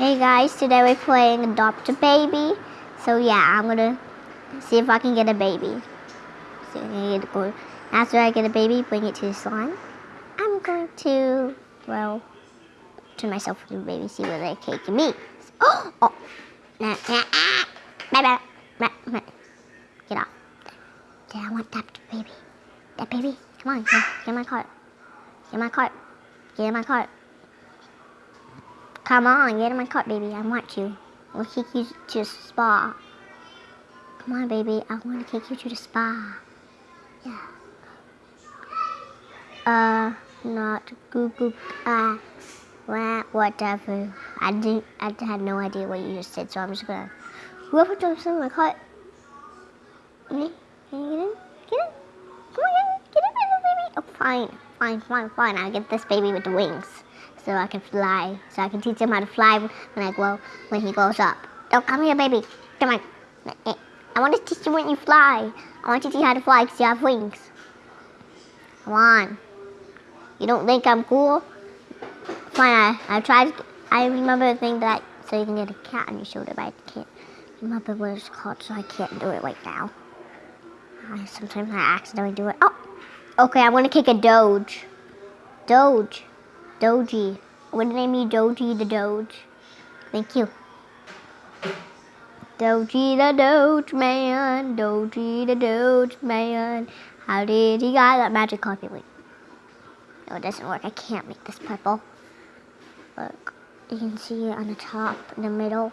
Hey guys, today we're playing Adopt a Baby. So yeah, I'm gonna see if I can get a baby. So get. After I get a baby, bring it to the salon. I'm going to, well, turn myself into a baby, see what they take me. Oh, oh, nah, nah, ah, bye, bye, bye. Get off. Yeah, I want that baby. That baby, come on, get in my cart. Get in my cart. Get in my cart. Come on, get in my cart, baby. I want you. We'll take you to the spa. Come on, baby. I want to take you to the spa. Yeah. Uh, not Google. Uh, wha- whatever. I didn't. I had no idea what you just said, so I'm just gonna. Whoever jumps in my cart. Me? Can you get in? Get in. Come on, get in. Get in, baby. Oh, fine. Fine, fine, fine. I'll get this baby with the wings so I can fly. So I can teach him how to fly when I grow, when he grows up. Don't come here, baby. Come on. I want to teach you when you fly. I want to teach you how to fly because you have wings. Come on. You don't think I'm cool? Fine, I, I tried. I remember the thing that so you can get a cat on your shoulder, but I can't remember what it's called, so I can't do it right now. Sometimes I accidentally do it. Oh, okay. I want to kick a Doge. Doge. Doji. I want to name you Doji the Doge. Thank you. Doji the Doge man. Doji the Doge man. How did he got that magic coffee? Wait. No, it doesn't work. I can't make this purple. Look. You can see it on the top, in the middle.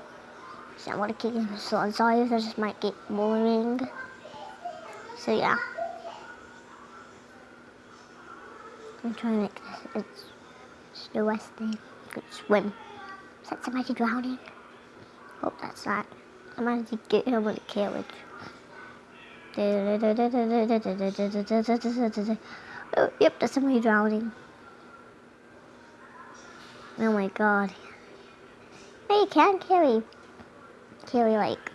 So I want to kick him. So I'm sorry if might get boring. So yeah. I'm trying to make this. It's the west thing. Could swim. Is that somebody drowning? Hope that's not. I might to get him with a carriage. Oh, yep, that's somebody drowning. Oh my god. Hey, you can carry, carry like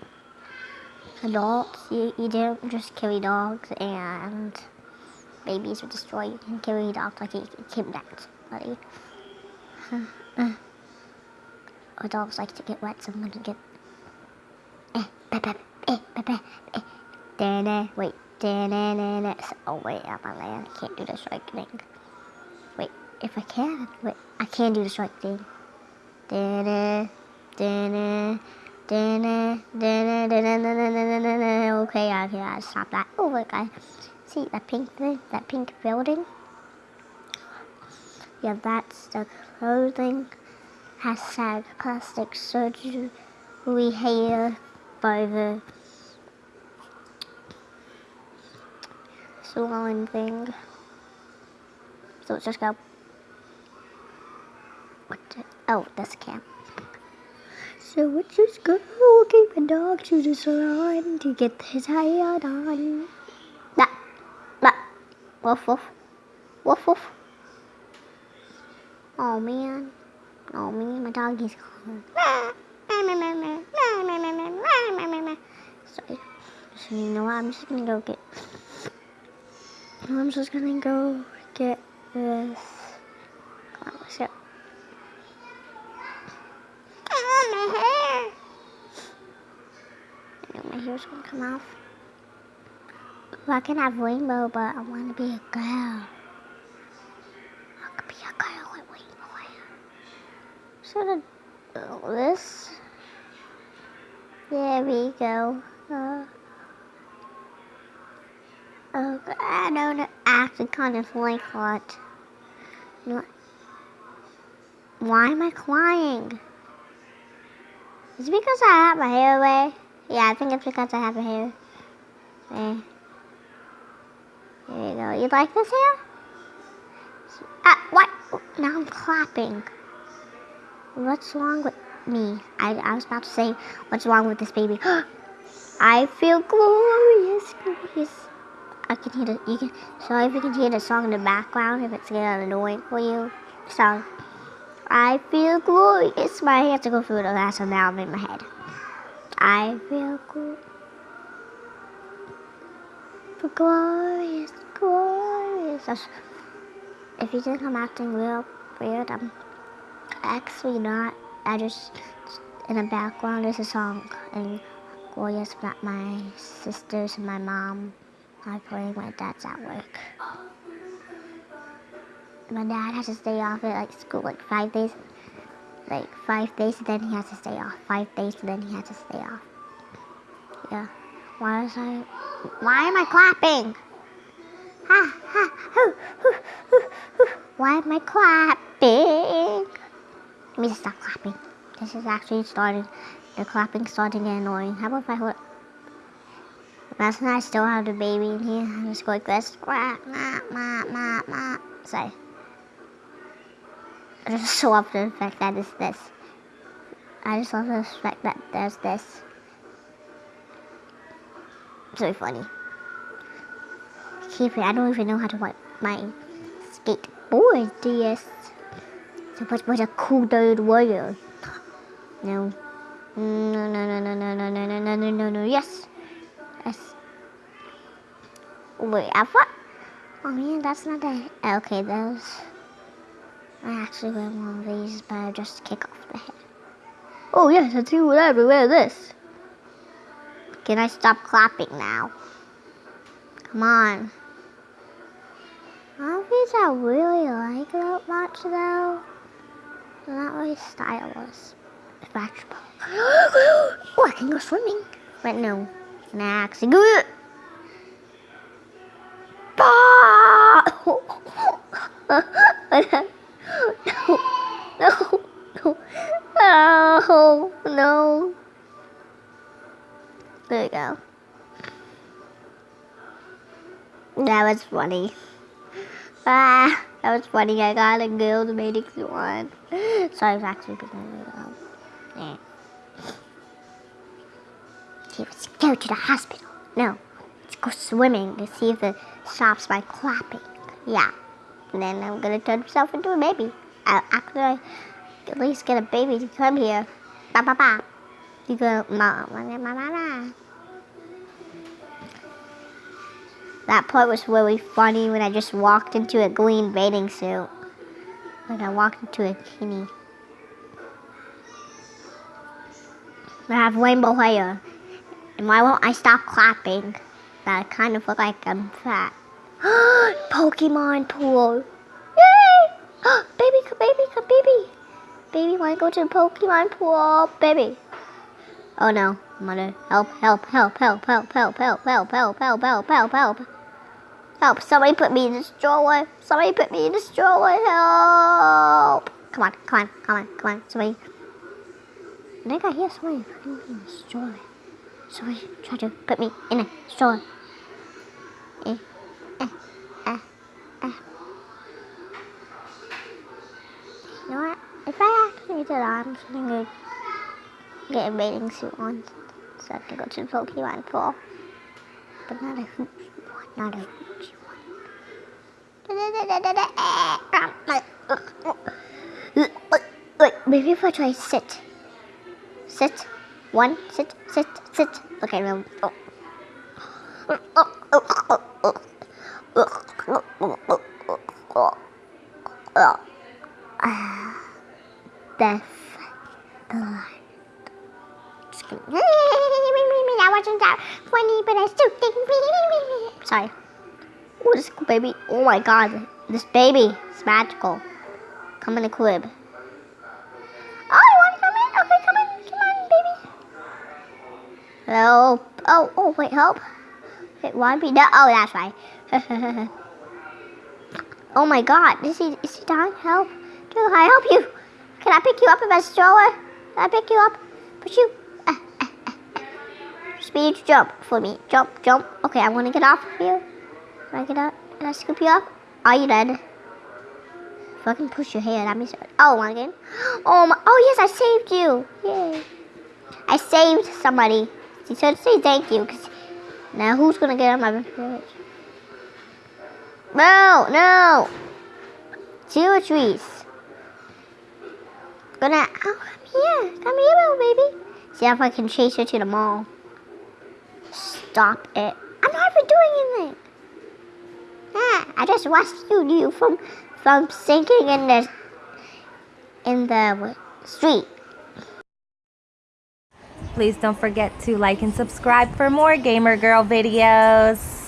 adults. You, you don't just carry dogs and babies would destroy. You can carry dogs like you kidnapped somebody. Uh, our dogs like to get wet, so I'm gonna get. Eh, pepe, eh, pepe, eh. Da-na, wait, da-na-na-na. Oh, wait, I'm on land. I can't do the strike thing. Wait, if I can, wait, I can do the strike thing. Da-na, da-na, da-na, da-na, Okay, I can stop that. Oh, look, I see that pink thing, that pink building. Yeah, that's the clothing. Hashtag plastic surgery hair by the swollen thing. So let's just go. What the, oh, this camp. So let's just go keep a dog to the salon to get his hair done. That, that, woof woof, woof woof. Oh man. Oh man, my doggy's calling. Sorry. So you know what? I'm just gonna go get. I'm just gonna go get this. Come on, what's up? my hair. I know my hair's gonna come off. Well, I can have rainbow, but I want to be a girl. Should have this. There we go. Uh, okay, I don't actually kind of like what. Why am I crying? Is it because I have my hair away? Yeah, I think it's because I have my hair. There you go. You like this hair? Ah, what? Now I'm clapping. What's wrong with me? I, I was about to say, what's wrong with this baby? I feel glorious, glorious. I can hear the, you can, sorry if you can hear the song in the background, if it's getting annoying for you. So, I feel glorious. My have to go through the last one now I'm in my head. I feel cool. For glorious, glorious. If you think I'm acting real weird, I'm actually not. I just in the background is a song, and Gloria's not my sisters and my mom are playing. My dad's at work. My dad has to stay off at like school like five days, like five days, and then he has to stay off. Five days, and then he has to stay off. Yeah. Why is I? Why am I clapping? Ha ha hoo hoo hoo hoo. Why am I clapping? Let me stop clapping. This is actually starting. The clapping starting to get annoying. How about if I hold? Imagine I still have the baby in here. I'm just go like this. Sorry. I just so love the fact that it's this. I just love the fact that there's this. It's really funny. Keep it. I don't even know how to wipe my skateboard. Yes. What's what a cool dude warrior? No. No, no, no, no, no, no, no, no, no, no, no, no, yes. Yes. Wait, I thought. Oh man, that's not that. Okay, those. I actually wear one of these, but I just kick off the head. Oh yes, I do whatever. Wear this. Can I stop clapping now? Come on. Outfits I really like that much though. So that was Star Wars. Oh, I can go swimming. but no. Next. Go. no. No. No. Oh, no. There you go. That was funny. Bye that was funny. I got a guild meeting one. So I eh. was actually to go. Yeah. Okay, let's go to the hospital. No, let's go swimming to see if it stops my clapping. Yeah. And then I'm gonna turn myself into a baby. Uh, I'll actually at least get a baby to come here. Ba ba ba. You go, ma ma ma That part was really funny when I just walked into a green bathing suit. Like I walked into a bikini. I have rainbow hair. And why won't I stop clapping? That I kind of look like I'm fat. Pokemon pool. Yay! baby, come, baby, come, baby. Baby, wanna go to the Pokemon pool? Baby. Oh no, mother. Help, help, help, help, help, help, help, help, help, help, help, help, help. Help, somebody put me in the stroller. Somebody put me in the stroller. Help. Come on, come on, come on, come on. Somebody. I think I hear somebody putting me in the stroller. Somebody try to put me in a stroller. Eh, eh, eh, eh. You know what? If I actually did that, I'm just gonna get a bathing suit on so I can go to Pokemon pool. But not a one, not a huge one. Wait, maybe if I try sit. Sit. One, sit, sit, sit. Okay, no. Death. Blood. Oh, this baby. Oh my god. This baby is magical. Come in the crib. Oh, you want to come in? Okay, come in. Come on, baby. Help. Oh, oh, wait, help. Wait, why be no? Oh, that's right. oh my god. Is he, is he dying? Help. Can I help you? Can I pick you up in my stroller? Can I pick you up? Push you? Speed jump for me. Jump, jump. Okay, I want to get off of you. Can I get up? Can I scoop you up? Are you dead? Fucking push your head. I'm sorry. Oh, one again. Oh my. Oh yes, I saved you. Yay. I saved somebody. He said say thank you. Cause now who's gonna get on my village? No, no. Zero trees. Gonna. Oh, come here. Come here, baby. See if I can chase her to the mall. Stop it. I'm not even doing anything. Ah, I just rescued you from from sinking in the in the street. Please don't forget to like and subscribe for more Gamer Girl videos.